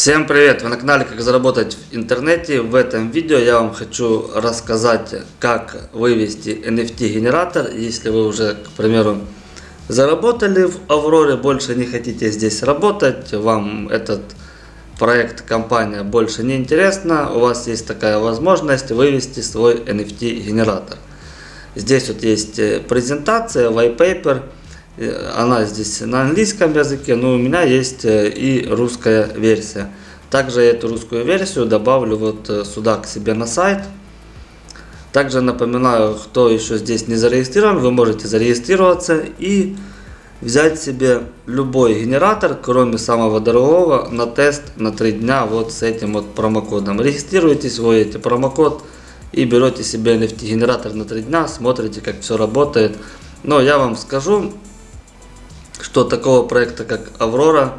Всем привет! Вы на канале Как заработать в интернете. В этом видео я вам хочу рассказать, как вывести NFT генератор. Если вы уже, к примеру, заработали в Авроре, больше не хотите здесь работать, вам этот проект, компания больше не интересна, у вас есть такая возможность вывести свой NFT генератор. Здесь вот есть презентация, white paper она здесь на английском языке, но у меня есть э, и русская версия. Также эту русскую версию добавлю вот э, сюда к себе на сайт. Также напоминаю, кто еще здесь не зарегистрирован, вы можете зарегистрироваться и взять себе любой генератор, кроме самого дорогого, на тест на 3 дня вот с этим вот промокодом. Регистрируйтесь, вводите промокод и берете себе NFT генератор на 3 дня, смотрите как все работает. Но я вам скажу, что такого проекта, как Аврора,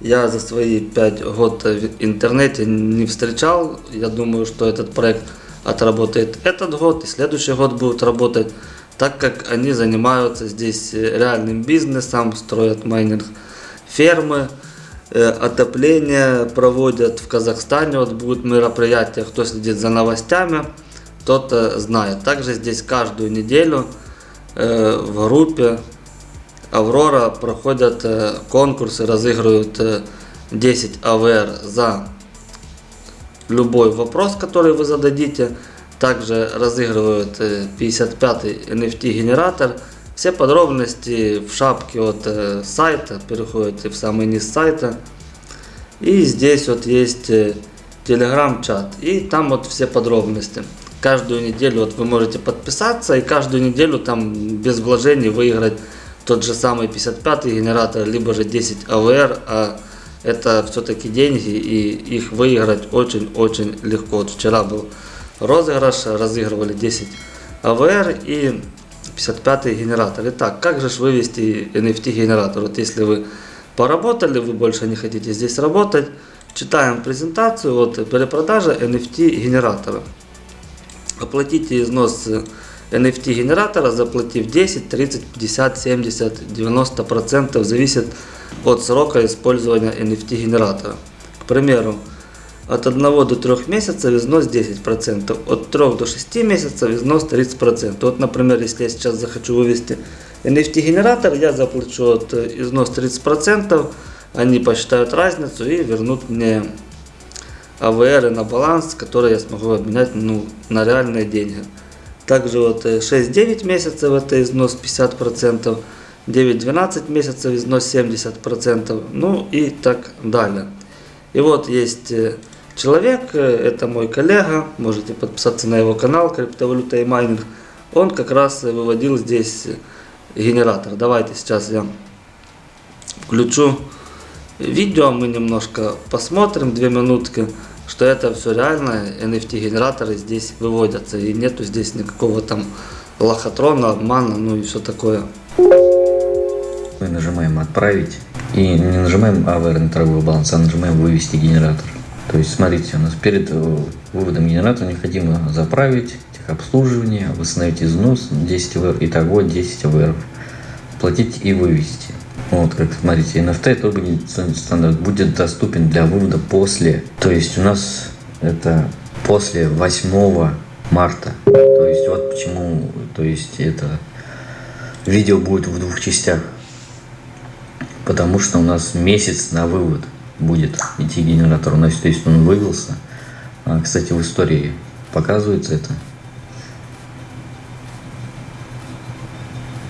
я за свои 5 год в интернете не встречал. Я думаю, что этот проект отработает этот год и следующий год будет работать, так как они занимаются здесь реальным бизнесом, строят майнинг фермы, э, отопление проводят в Казахстане, вот будут мероприятия, кто следит за новостями, тот знает. Также здесь каждую неделю э, в группе Аврора проходят э, конкурсы, разыгрывают 10 э, АВР за любой вопрос, который вы зададите. Также разыгрывают 55-й э, NFT генератор. Все подробности в шапке от сайта, переходите в самый низ сайта. И здесь вот есть телеграм-чат. И там вот все подробности. Каждую неделю вот вы можете подписаться и каждую неделю там без вложений выиграть тот же самый 55 генератор, либо же 10 АВР, а это все-таки деньги и их выиграть очень-очень легко. Вот вчера был розыгрыш, разыгрывали 10 АВР и 55 генератор. Итак, как же вывести NFT генератор? Вот если вы поработали, вы больше не хотите здесь работать, читаем презентацию, вот перепродажа NFT генератора. Оплатите износ NFT генератора, заплатив 10, 30, 50, 70, 90% зависит от срока использования NFT генератора. К примеру, от 1 до 3 месяцев износ 10%, от 3 до 6 месяцев износ 30%. Вот, например, если я сейчас захочу вывести NFT генератор, я заплачу от э, износ 30%, они посчитают разницу и вернут мне АВР на баланс, который я смогу обменять ну, на реальные деньги. Также вот 6-9 э, месяцев это износ 50%, 9-12 месяцев износ 70%, ну и так далее. И вот есть э, человек, э, это мой коллега, можете подписаться на его канал криптовалюта и майнинг. Он как раз выводил здесь генератор. Давайте сейчас я включу видео, мы немножко посмотрим, две минутки что это все реально, NFT генераторы здесь выводятся, и нету здесь никакого там лохотрона, обмана, ну и все такое. Мы нажимаем отправить и не нажимаем на торговый баланс, а нажимаем вывести генератор. То есть смотрите, у нас перед э, выводом генератора необходимо заправить, техобслуживание, восстановить износ 10 ВР, итого 10 ВР, платить и вывести. Вот, как смотрите, NFT токен стандарт будет доступен для вывода после. То есть у нас это после 8 марта. То есть вот почему, то есть это видео будет в двух частях. Потому что у нас месяц на вывод будет идти генератор. У нас, то есть он вывелся. А, кстати, в истории показывается это.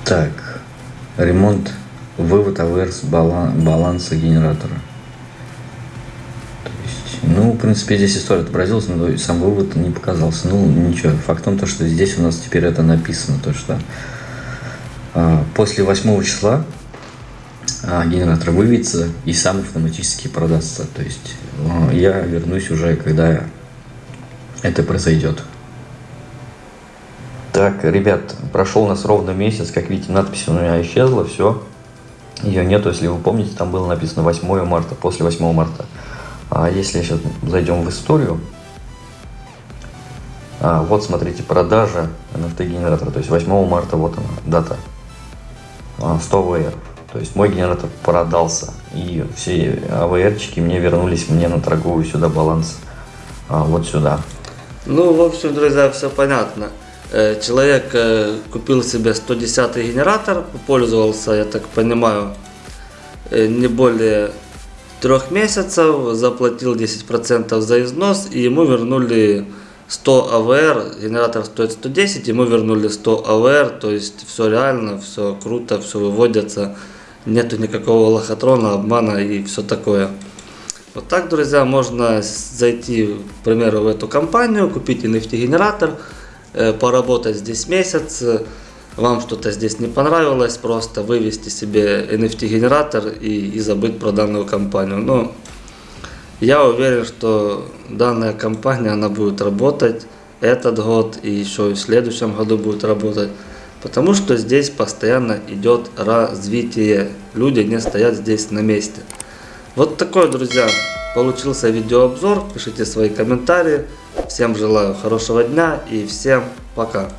Так, ремонт вывод с баланса генератора. То есть, ну, в принципе, здесь история отобразилась, но сам вывод не показался. Ну, ничего. Факт в том, что здесь у нас теперь это написано, то что а, после 8 числа а, генератор выведется и сам автоматически продастся. То есть а, я вернусь уже, когда это произойдет. Так, ребят, прошел у нас ровно месяц, как видите, надпись у меня исчезла, все. Ее нету, если вы помните, там было написано 8 марта, после 8 марта. А если сейчас зайдем в историю, а, вот смотрите, продажа NFT генератора, то есть 8 марта, вот она, дата, 100 а, VR. То есть мой генератор продался. и все АВРчики мне вернулись мне на торговый сюда баланс, а, вот сюда. Ну, в общем, друзья, все понятно. Человек купил себе 110 генератор, пользовался, я так понимаю, не более трех месяцев, заплатил 10% за износ, и ему вернули 100 АВР, генератор стоит 110, ему вернули 100 АВР, то есть все реально, все круто, все выводится, нету никакого лохотрона, обмана и все такое. Вот так, друзья, можно зайти, к примеру, в эту компанию, купить NFT-генератор, э, поработать здесь месяц, э, вам что-то здесь не понравилось, просто вывести себе NFT-генератор и, и забыть про данную компанию. Но я уверен, что данная компания, она будет работать этот год и еще и в следующем году будет работать, потому что здесь постоянно идет развитие, люди не стоят здесь на месте. Вот такой, друзья, получился видеообзор. Пишите свои комментарии. Всем желаю хорошего дня и всем пока.